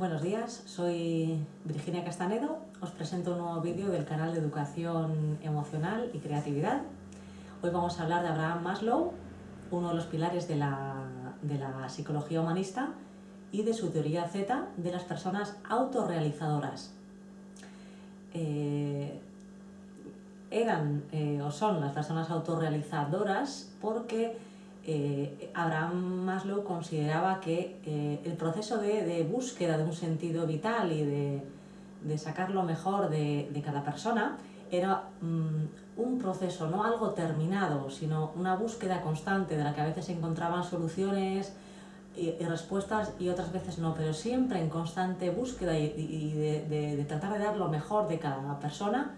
Buenos días, soy Virginia Castanedo. Os presento un nuevo vídeo del canal de Educación Emocional y Creatividad. Hoy vamos a hablar de Abraham Maslow, uno de los pilares de la, psicología humanista y de su teoría Z de las personas autorrealizadoras. Eh, eran eh, o son las personas autorrealizadoras porque eh, Abraham Maslow consideraba que eh, el proceso de, búsqueda de un sentido vital y de, sacar lo mejor de, cada persona era mm, un proceso, no algo terminado, sino una búsqueda constante de la que a veces se encontraban soluciones y, respuestas y otras veces no, pero siempre en constante búsqueda y, de, tratar de dar lo mejor de cada persona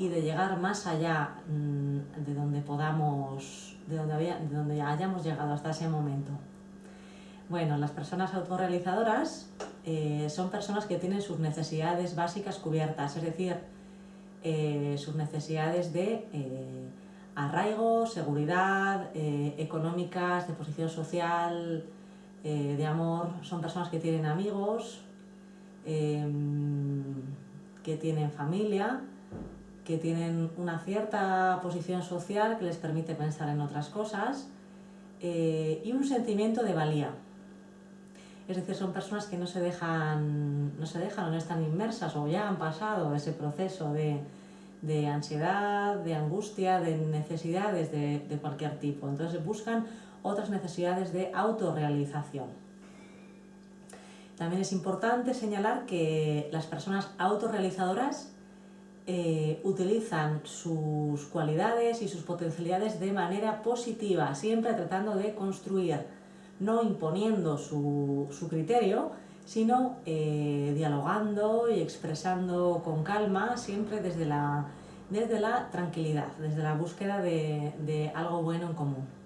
y de llegar más allá mm, de donde podamos de donde, había, hayamos llegado hasta ese momento. Bueno, las personas autorrealizadoras eh, son personas que tienen sus necesidades básicas cubiertas, es decir, eh, sus necesidades de eh, arraigo, seguridad, económicas, de posición social, de amor. Son personas que tienen amigos, que tienen familia, que tienen una cierta posición social que les permite pensar en otras cosas eh, y un sentimiento de valía. Es decir, son personas que no se dejan, no se dejan o no están inmersas o ya han pasado ese proceso de, ansiedad, de angustia, de necesidades de, de cualquier tipo. Entonces buscan otras necesidades de autorrealización. También es importante señalar que las personas autorrealizadoras eh, utilizan sus cualidades y sus potencialidades de manera positiva, siempre tratando de construir, no imponiendo su, criterio, sino eh, dialogando y expresando con calma, siempre desde la, desde la tranquilidad, desde la búsqueda de algo bueno en común.